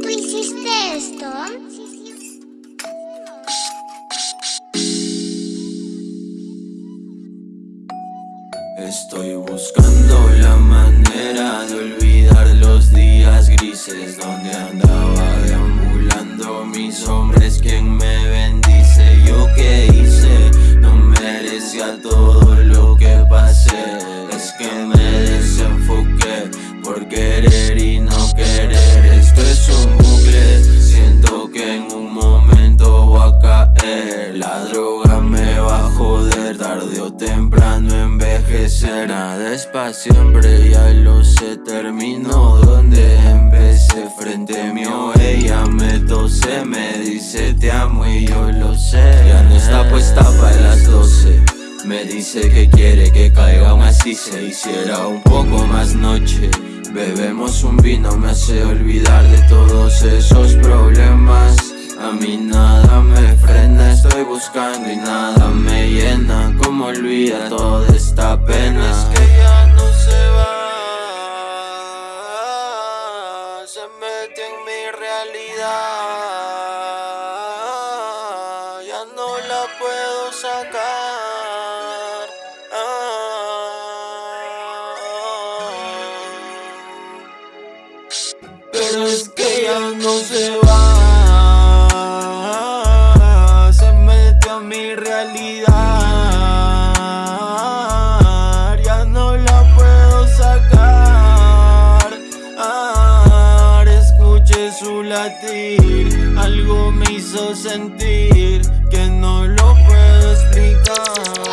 ¿tú hiciste esto? Estoy buscando la manera de olvidar los días grises Donde andaba tarde o temprano envejecer Nada es pa' siempre, ya lo sé, termino donde empecé. Frente mío ella me tose, me dice te amo y yo lo sé Ya no está puesta para las doce. Me dice que quiere que caiga aún así. Se hiciera un poco más noche. Bebemos un vino, me hace olvidar de todos esos buscando y nada me llena Como olvida toda esta pena. Es que ya no se va Se mete en mi realidad. Ya no la puedo sacar. Pero es que ya no Ya no la puedo sacar. Escuché su latir. Algo me hizo sentir Que no lo puedo explicar